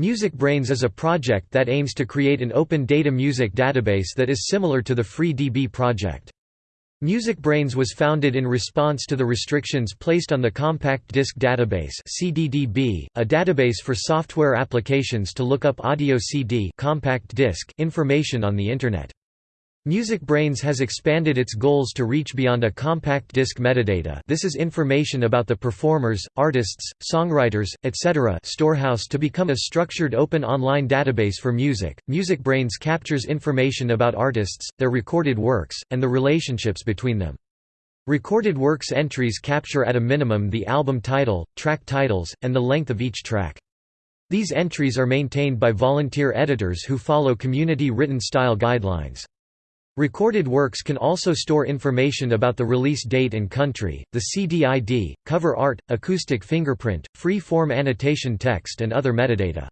MusicBrainz is a project that aims to create an open data music database that is similar to the FreeDB project. MusicBrainz was founded in response to the restrictions placed on the Compact Disc Database (CDDB), a database for software applications to look up audio CD compact disc information on the internet. MusicBrainz has expanded its goals to reach beyond a compact disc metadata this is information about the performers, artists, songwriters, etc. storehouse to become a structured open online database for music. MusicBrainz captures information about artists, their recorded works, and the relationships between them. Recorded works entries capture at a minimum the album title, track titles, and the length of each track. These entries are maintained by volunteer editors who follow community written style guidelines. Recorded works can also store information about the release date and country, the CD ID, cover art, acoustic fingerprint, free-form annotation text and other metadata.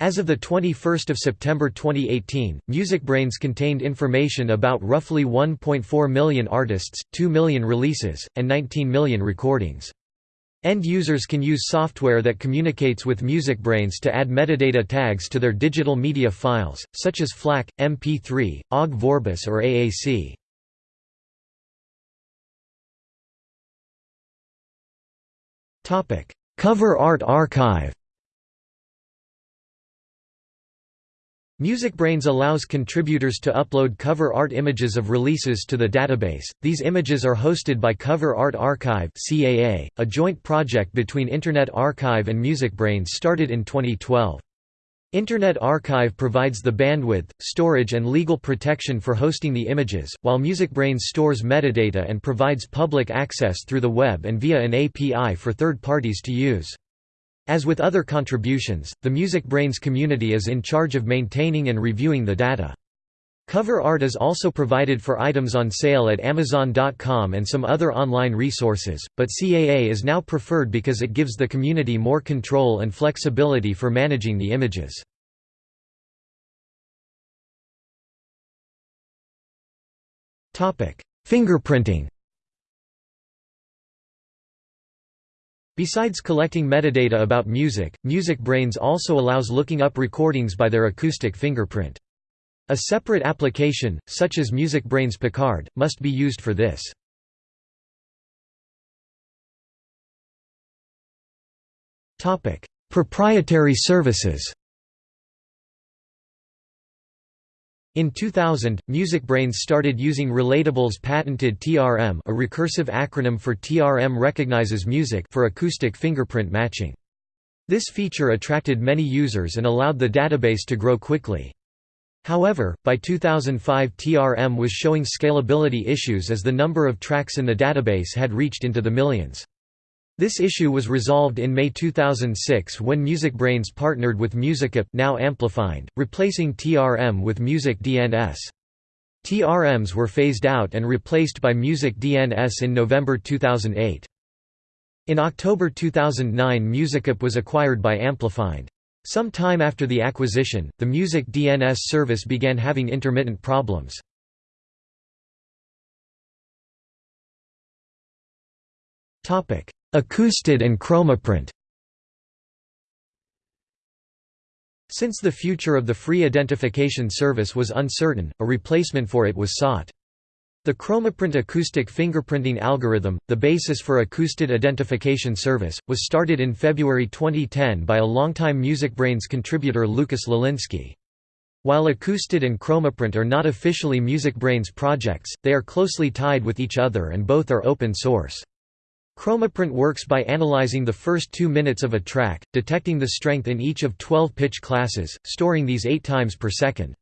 As of 21 September 2018, MusicBrainz contained information about roughly 1.4 million artists, 2 million releases, and 19 million recordings. End users can use software that communicates with MusicBrainz to add metadata tags to their digital media files, such as FLAC, MP3, OGG Vorbis or AAC. Cover art archive MusicBrainz allows contributors to upload cover art images of releases to the database. These images are hosted by Cover Art Archive (CAA), a joint project between Internet Archive and MusicBrainz started in 2012. Internet Archive provides the bandwidth, storage and legal protection for hosting the images, while MusicBrainz stores metadata and provides public access through the web and via an API for third parties to use. As with other contributions, the MusicBrainz community is in charge of maintaining and reviewing the data. Cover art is also provided for items on sale at Amazon.com and some other online resources, but CAA is now preferred because it gives the community more control and flexibility for managing the images. Fingerprinting Besides collecting metadata about music, MusicBrainz also allows looking up recordings by their acoustic fingerprint. A separate application, such as MusicBrainz Picard, must be used for this. Proprietary services In 2000, MusicBrainz started using Relatable's patented TRM a recursive acronym for TRM recognizes music for acoustic fingerprint matching. This feature attracted many users and allowed the database to grow quickly. However, by 2005 TRM was showing scalability issues as the number of tracks in the database had reached into the millions. This issue was resolved in May 2006 when MusicBrainz partnered with MusicIP now Amplifind, replacing TRM with Music DNS. TRMs were phased out and replaced by Music DNS in November 2008. In October 2009 MusicIP was acquired by Amplifind. Some time after the acquisition, the Music DNS service began having intermittent problems. Acoustid and Chromaprint Since the future of the free identification service was uncertain, a replacement for it was sought. The Chromaprint acoustic fingerprinting algorithm, the basis for Acoustid identification service, was started in February 2010 by a longtime MusicBrainz contributor Lucas Lalinský. While Acoustid and Chromaprint are not officially MusicBrainz projects, they are closely tied with each other and both are open source. Chromaprint works by analyzing the first two minutes of a track, detecting the strength in each of 12 pitch classes, storing these eight times per second.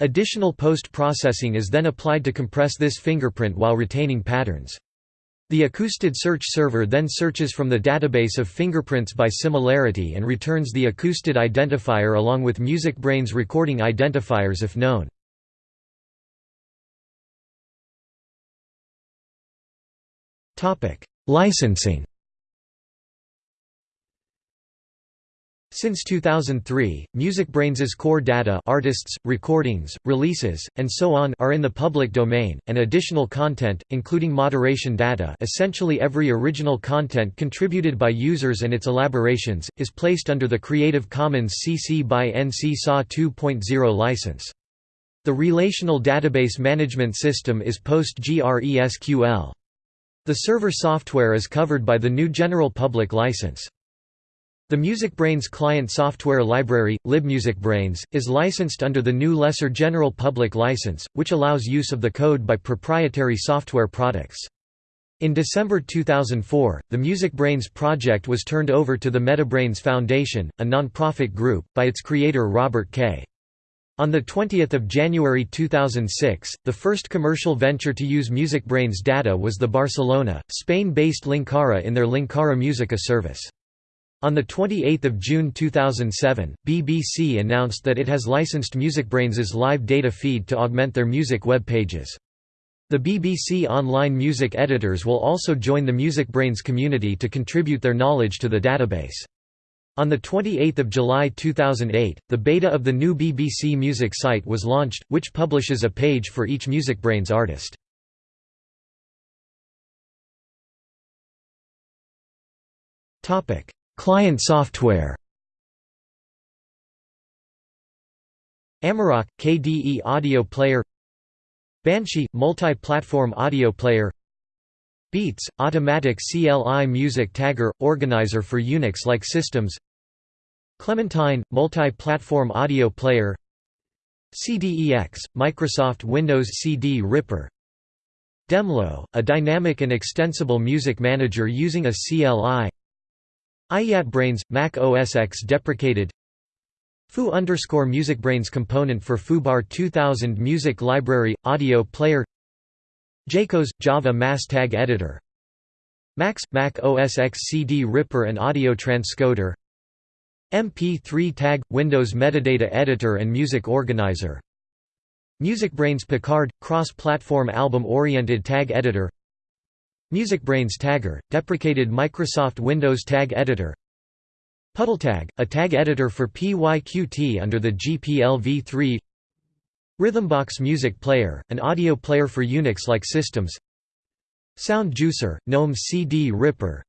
Additional post-processing is then applied to compress this fingerprint while retaining patterns. The Acoustid search server then searches from the database of fingerprints by similarity and returns the Acoustid identifier along with MusicBrainz recording identifiers if known. Topic: Licensing Since 2003, MusicBrainz's core data artists, recordings, releases, and so on are in the public domain, and additional content, including moderation data essentially every original content contributed by users and its elaborations, is placed under the Creative Commons CC by NC SA 2.0 license. The relational database management system is PostgreSQL. The server software is covered by the new General Public License. The MusicBrainz client software library, libmusicbrainz, is licensed under the new Lesser General Public License, which allows use of the code by proprietary software products. In December 2004, the MusicBrainz project was turned over to the MetaBrainz Foundation, a non-profit group, by its creator Robert Kaye. On 20 January 2006, the first commercial venture to use MusicBrainz data was the Barcelona, Spain-based Linkara in their Linkara Musica service. On 28 June 2007, BBC announced that it has licensed MusicBrainz's live data feed to augment their music web pages. The BBC online music editors will also join the MusicBrainz community to contribute their knowledge to the database. On 28 July 2008, the beta of the new BBC Music site was launched, which publishes a page for each MusicBrainz artist. Client software. Amarok – KDE audio player. Banshee – multi-platform audio player beets – automatic CLI music tagger – organizer for Unix-like systems. Clementine – multi-platform audio player. CDEX – Microsoft Windows CD Ripper. Demlo – a dynamic and extensible music manager using a CLI iEatBrainz – Mac OS X deprecated. Foo underscore MusicBrainz component for FooBar 2000 Music Library – Audio Player Jaikoz – Java Mass Tag Editor. Max – Mac OS X CD Ripper and Audio Transcoder. MP3 Tag – Windows Metadata Editor and Music Organizer. MusicBrainz Picard – Cross-platform album-oriented tag editor. MusicBrainz Tagger, deprecated Microsoft Windows Tag Editor. PuddleTag, a tag editor for PYQT under the GPL v3 Rhythmbox Music Player, an audio player for Unix-like systems Sound Juicer, GNOME CD Ripper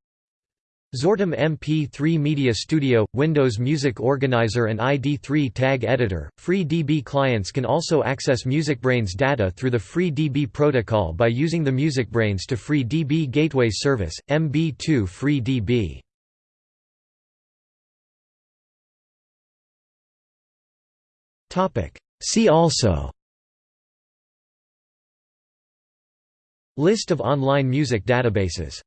Zortum MP3 Media Studio, Windows Music Organizer and ID3 Tag Editor. FreeDB clients can also access MusicBrainz data through the FreeDB protocol by using the MusicBrainz to FreeDB Gateway Service, MB2 FreeDB. See also List of online music databases